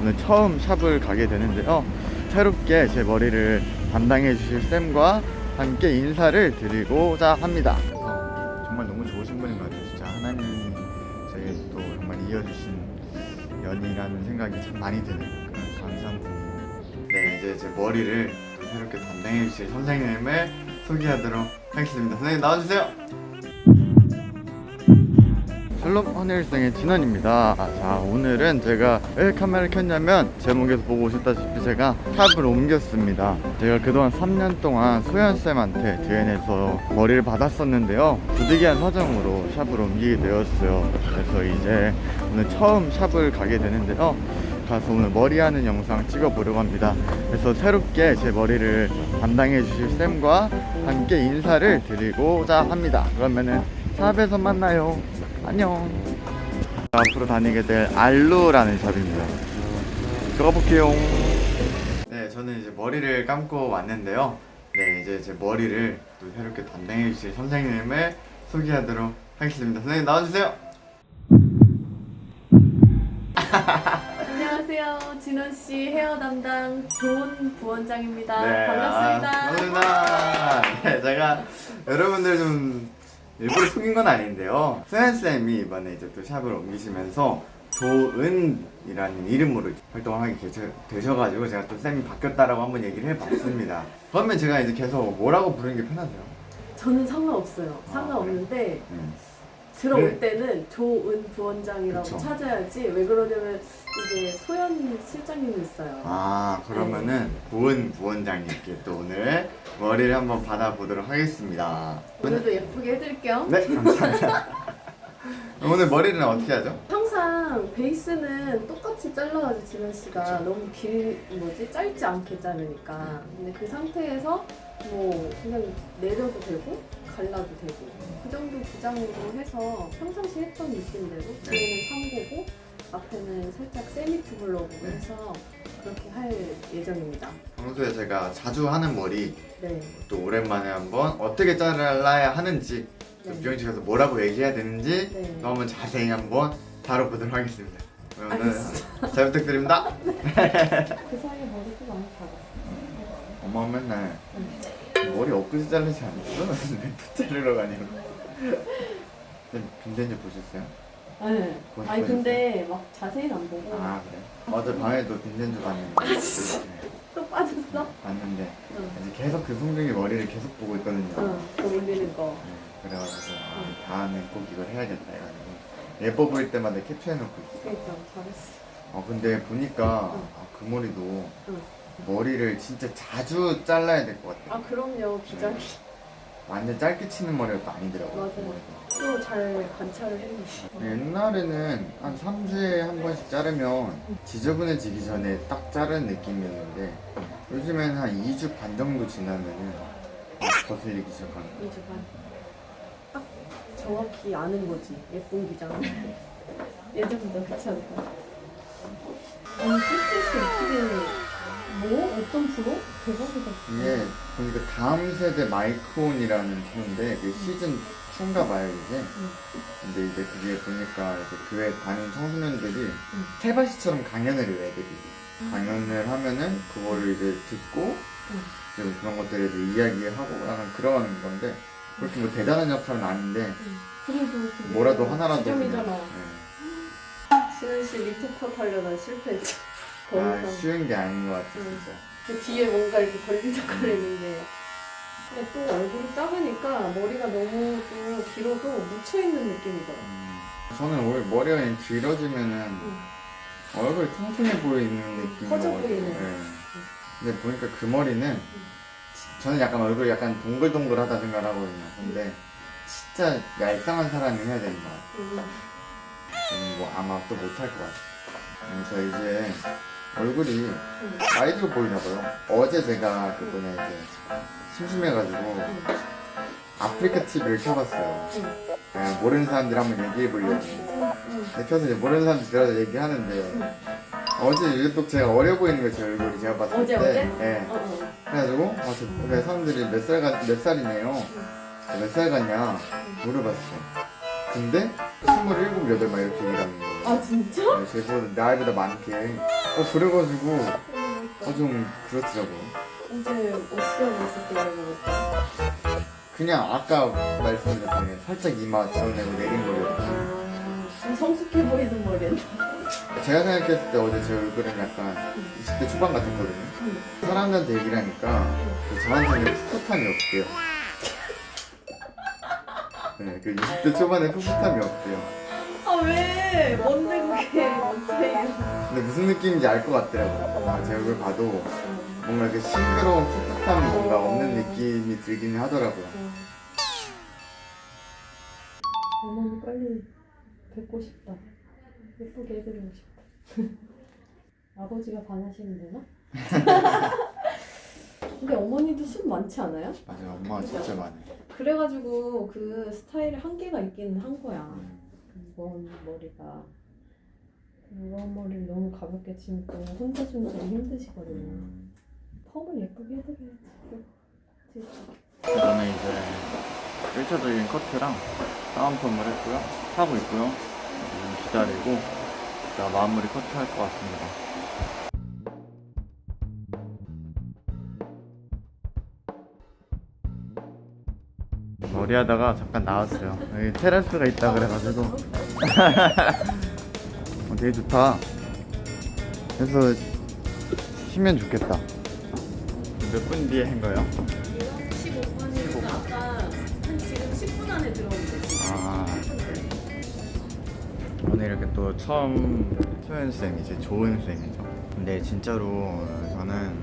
오늘 처음 샵을 가게 되는데요. 새롭게 제 머리를 담당해 주실 쌤과 함께 인사를 드리고자 합니다. 정말 너무 좋으신 분인 것 같아요. 진짜 하나님이 저에게 또 정말 이어주신 연이라는 생각이 참 많이 드는 그런 감사한 분이에요. 네 이제 제 머리를 또 새롭게 담당해 주실 선생님을 소개하도록 하겠습니다. 선생님 나와주세요 샬롬 헌일생의 진원입니다. 자 오늘은 제가 왜 카메라를 켰냐면 제목에서 보고 오셨다시피 제가 샵을 옮겼습니다. 제가 그동안 3년 동안 소연쌤한테 DN에서 머리를 받았었는데요. 부득이한 사정으로 샵을 옮기게 되었어요. 그래서 이제 오늘 처음 샵을 가게 되는데요. 가서 오늘 머리하는 영상 찍어보려고 합니다. 그래서 새롭게 제 머리를 담당해 주실 쌤과 함께 인사를 드리고자 합니다. 그러면은 샵에서 만나요 안녕 앞으로 다니게 될 알루라는 샵입니다 들어가 볼게요 네 저는 이제 머리를 감고 왔는데요 네 이제 제 머리를 또 새롭게 담당해 주실 선생님을 소개하도록 하겠습니다 선생님 나와주세요 안녕하세요. 진원 씨 헤어 담당 좋은 부원장입니다. 네, 반갑습니다. 아, 반갑습니다. 네, 제가 여러분들 좀 일부러 속인 건 아닌데요. 수현쌤이 이번에 이제 또 샵을 옮기시면서 조은이라는 이름으로 활동하게 되셔- 되셔가지고 제가 또 쌤이 바뀌었다라고 한번 얘기를 해봤습니다. 그러면 제가 이제 계속 뭐라고 부르는 게 편하세요? 저는 상관없어요. 아, 상관없는데 음. 들어올 네. 때는 조은 부원장이라고 그쵸. 찾아야지. 왜 그러냐면 이제 소연 실장님이 있어요. 아 그러면은 고은 부원장님께 또 오늘 머리를 한번 받아보도록 하겠습니다. 오늘도 예쁘게 해드릴게요. 네 감사합니다. 오늘 머리는 어떻게 하죠? 항상 베이스는 똑같이 잘라가지고 진원 씨가 그쵸. 너무 길 뭐지 짧지 않게 자르니까. 근데 그 상태에서 뭐 그냥 내려도 되고 갈라도 되고 그 정도 기장으로 해서 평상시 했던 느낌대로 네. 뒤에는 3고고 앞에는 살짝 세미 투블럭으로 네. 해서 그렇게 할 예정입니다. 평소에 제가 자주 하는 머리 네. 또 오랜만에 한번 어떻게 잘라야 하는지 또 네. 미용실에서 뭐라고 얘기해야 되는지 네. 또 한번 자세히 한번 다뤄보도록 하겠습니다. 그러면 오늘. 잘 부탁드립니다. 그 사이에 머리도 많이 작았어. 엄마 맨날 머리 엊그제 자르지 않았어? 왜또 자르러 가냐고. 빈센즈 보셨어요? 네. 그거 아니? 근데 막 자세히는 안 보고 아 그래? 어제 밤에도 빈센즈 봤는데 네, 또 빠졌어? 봤는데 응. 이제 계속 그 송중기 머리를 계속 보고 있거든요. 응. 또 올리는 거. 네, 그래가지고 아, 다음에 꼭 이걸 해야겠다 해가지고 예뻐 보일 때마다 캡처해놓고 있어. 그러니까 잘했어. 어 근데 보니까 응. 아, 그 머리도 응. 머리를 진짜 자주 잘라야 될 것 같아. 아 그럼요 기장이 완전 짧게 치는 머리가 또 아니더라고. 맞아요. 그 머리가. 또잘 관찰을 했네. 옛날에는 한 3주에 한 번씩 자르면 지저분해지기 전에 딱 자르는 느낌이었는데 요즘에는 한 2주 반 정도 지나면은 거슬리기 시작하는 거야. 이주 반. 딱 정확히 아는 거지. 예쁜 기장. 예전보다 그렇지 않다. 아니 삐끗이 어떻게 뭐? 어떤 프로? 대박이다. 이게 보니까 다음 세대 마이크온이라는 프로인데 그 시즌 2인가 봐요 이제 근데 이제 그게 보니까 이제 교회 다니는 청소년들이 세바시처럼 강연을 해요 애들이. 강연을 하면은 그거를 이제 듣고 이제 그런 것들에 대해 이야기하고 약간 그런 건데 그렇게 뭐 대단한 역할은 아닌데 그래도 그게 뭐라도 하나라도 그냥. 네. 신은 씨 리프컷 하려다 실패했죠. 아. 쉬운 게 아닌 것 같아 응. 진짜 그 뒤에 뭔가 이렇게 걸리적거리는데 근데 또 얼굴이 작으니까 머리가 너무 또 길어도 묻혀있는 느낌이더라 음, 저는 오히려 머리가 그냥 길어지면은 응. 얼굴이 통통해 보이는 느낌이 커져 보이네. 근데 보니까 그 머리는 저는 약간 얼굴이 약간 동글동글하다 생각을 하거든요. 근데 진짜 얄쌍한 사람이 해야 되는 것 같아요. 응. 저는 뭐 아마 또 못할 것 같아요. 그래서 이제 얼굴이 응. 나이 들어 보이나 봐요. 어제 제가 그분에 이제 심심해가지고 아프리카 TV를 켜봤어요. 응. 그냥 모르는 사람들 한번 얘기해 보려고. 켜서 이제 모르는 사람들 들어서 얘기하는데 어제 유독 제가 어려 보이는 거예요, 제 얼굴이 제가 봤을 어제, 때. 어제? 예. 어, 어. 그래가지고 아, 저, 왜 사람들이 몇 살, 몇 살이네요. 몇살 같냐 물어봤어. 근데 27, 8 막 이렇게 얘기하는 거예요. 아 진짜? 네, 제보다 나이보다 많게 어 그래가지고 어 좀 그렇더라고요. 어제 어떻게 하고 있을 때 알아보니까 그냥 아까 말씀드렸던 살짝 이마 드러내고 내린 거예요. 아, 성숙해 보이는 머리였나? 제가 생각했을 때 어제 제 얼굴은 약간 20대 초반 같았거든요. 사람들한테 얘기를 하니까 그 저한테는 풋풋함이 없대요. 네, 그 20대 초반에 풋풋함이 없대요. 아 왜? 뭔데 그게 뭔 차이야? 근데 무슨 느낌인지 알 것 같더라고요. 아, 제 얼굴 봐도 뭔가 그 싱그러운 풋풋함이 뭔가 없는 느낌이 들기는 하더라고요. 어머니 빨리 뵙고 싶다. 예쁘게 해드리고 싶다. 아버지가 반하시면 되나? 근데 어머니도 숱 많지 않아요? 맞아요, 엄마가 진짜 많아요. 그래가지고 그 스타일에 한계가 있기는 한 거야. 음, 그먼 머리가. 그런 머리를 너무 가볍게 또 혼자 주무기 힘드시거든요. 음. 펌을 예쁘게 해드려야지. 저는 이제 1차적인 커트랑 다운펌을 했고요. 하고 있고요. 기다리고 자 마무리 커트 할 것 같습니다. 머리 하다가 잠깐 나왔어요. 여기 테라스가 있다 그래가지고 어, 되게 좋다. 그래서 쉬면 좋겠다. 몇 분 뒤에 한 거예요? 오늘 이렇게 또 처음 소연 쌤 이제 좋은 쌤이죠. 근데 진짜로 저는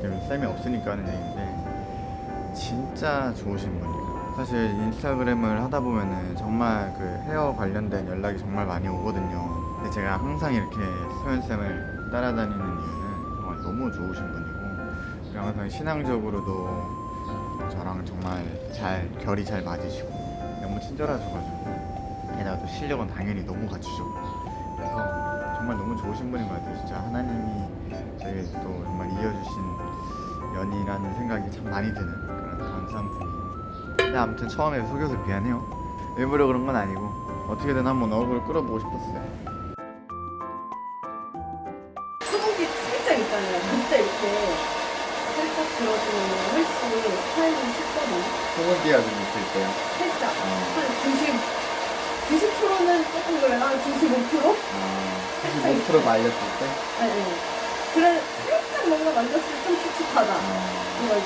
지금 쌤이 없으니까 하는 얘기인데 진짜 좋으신 분이에요. 사실 인스타그램을 하다 보면은 정말 그 헤어 관련된 연락이 정말 많이 오거든요. 근데 제가 항상 이렇게 소연 쌤을 따라다니는 이유는 정말 너무 좋으신 분이고 그리고 항상 신앙적으로도 저랑 정말 잘 결이 잘 맞으시고 너무 친절하셔가지고 또 실력은 당연히 너무 갖추셨고 그래서 정말 너무 좋으신 분인 것 같아요 진짜 하나님이 저에게 또 정말 이어주신 연이라는 생각이 참 많이 드는 그런 감사함이 근데 아무튼 처음에 속여서 미안해요 일부러 그런 건 아니고 어떻게든 한번 얼굴을 끌어보고 싶었어요 소고기 살짝 있잖아요. 진짜 이렇게 살짝 들어주면 훨씬 스타일링 쉽거든요. 소고기야 좀 있을 때요 살짝. 어. 한 90, 90%는 조금 그래나 95%? 아, 95% 말렸을 때? 아니, 아니. 그래, 살짝 뭔가 만졌을 때 좀 칙칙하다. 어. 이럴 때.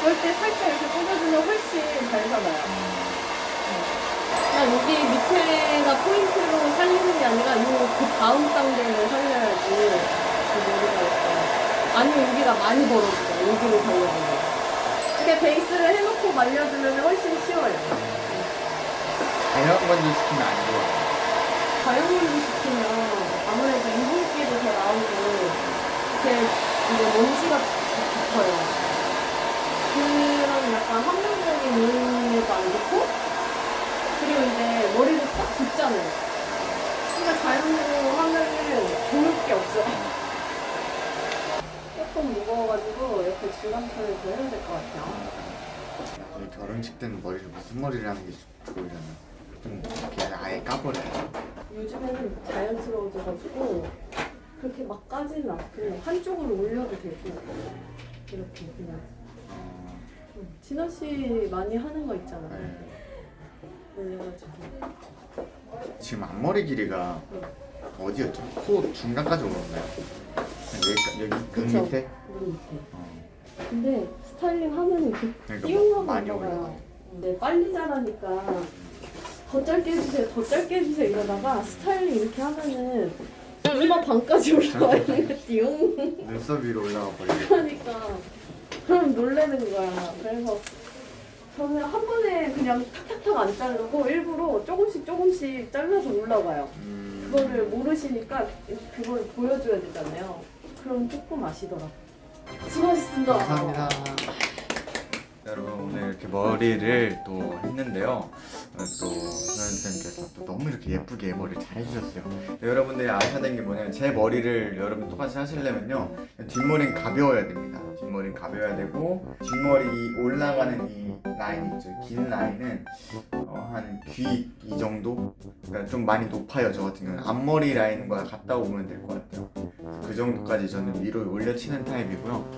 그럴 때 살짝 이렇게 꽂아주면 훨씬 잘 살아요. 그냥 여기 밑에가 포인트로 살리는 게 아니라 요그 다음 단계를 살려야지 그 머리가 있어. 아니면 여기가 많이 벌어지죠. 여기를 살려주면. 이렇게 베이스를 해놓고 말려주면 훨씬 쉬워요. 자연 건조 시키면 안 좋아 가용물로 시키면 아무래도 이불기도 더 나오고 이렇게 이제 먼지가 붙어요. 그런 약간 환경적인 요인에도 안 좋고 그리고 이제 머리도 딱 붙잖아요. 그러니까 자연으로 하면은 좋을 게 없어요. 조금 무거워가지고 옆에 중간편을 더 해야 될 것 같아요. 결혼식 때는 머리를 무슨 머리를 하는 게 좋으려나 좀 이렇게 아예 까버려요 요즘에는 자연스러워져가지고 그렇게 막 까지는 않고 한쪽으로 올려도 되고 이렇게 그냥 어, 좀 진아 씨 많이 하는 거 있잖아요. 네. 올려가지고 지금 앞머리 길이가 어디였죠? 코 중간까지 올라오나요? 여기, 여기 그. 밑에? 우리 밑에. 어, 근데 스타일링 하면 이렇게 그러니까 띄용하고 많이 올라가요. 올라가요. 근데 빨리 자라니까 더 짧게 해주세요, 더 짧게 해주세요 이러다가 스타일링 이렇게 하면은 이마 반까지 올라와 있는 거 띠용. 눈썹 위로 올라가 버리고 그러니까 그럼 놀래는 거야. 그래서 저는 한 번에 그냥 탁탁탁 안 자르고 일부러 조금씩 조금씩 잘라서 올라가요. 음, 그거를 모르시니까 그걸 보여줘야 되잖아요. 그럼 조금 아시더라. 수고하셨습니다. 감사합니다 여러분 오늘 이렇게 머리를 또 했는데요. 오늘 또 소연쌤께서 또 너무 이렇게 예쁘게 머리를 잘 해주셨어요. 근데 여러분들이 아셔야 되는 게 뭐냐면 제 머리를 여러분 똑같이 하시려면요 뒷머리는 가벼워야 됩니다. 뒷머리는 가벼워야 되고 뒷머리 이 올라가는 이 라인 있죠. 긴 라인은 어, 한귀 이 정도? 그러니까 좀 많이 높아요. 저 같은 경우는 앞머리 라인과 같다 보면 될 것 같아요. 그 정도까지 저는 위로 올려치는 타입이고요.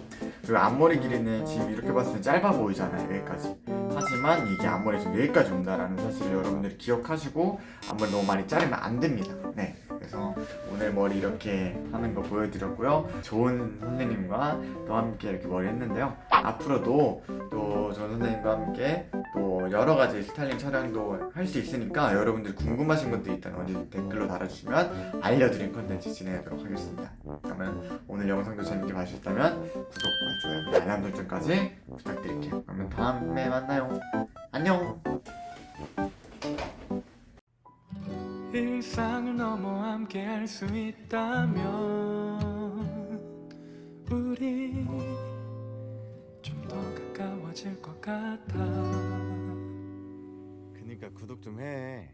그리고 앞머리 길이는 지금 이렇게 봤을 때 짧아 보이잖아요 여기까지 하지만 이게 지금 여기까지 온다라는 사실을 여러분들이 기억하시고 앞머리 너무 많이 자르면 안 됩니다. 네 그래서 오늘 머리 이렇게 하는 거 보여드렸고요 좋은 선생님과 또 함께 이렇게 머리 했는데요 앞으로도 또 좋은 선생님과 함께 또 여러 가지 스타일링 촬영도 할 수 있으니까 여러분들이 궁금하신 것도 있다면 언제 댓글로 달아주시면 알려드린 컨텐츠 진행하도록 하겠습니다 그러면 오늘 영상도 재밌게 봐주셨다면 구독과 좋아요, 알람 설정까지 부탁드릴게요. 그러면 다음에 만나요. 안녕. 일상을 넘어 함께 할 수 있다면 우리 좀 더 가까워질 것 같아 그니까 구독 좀 해.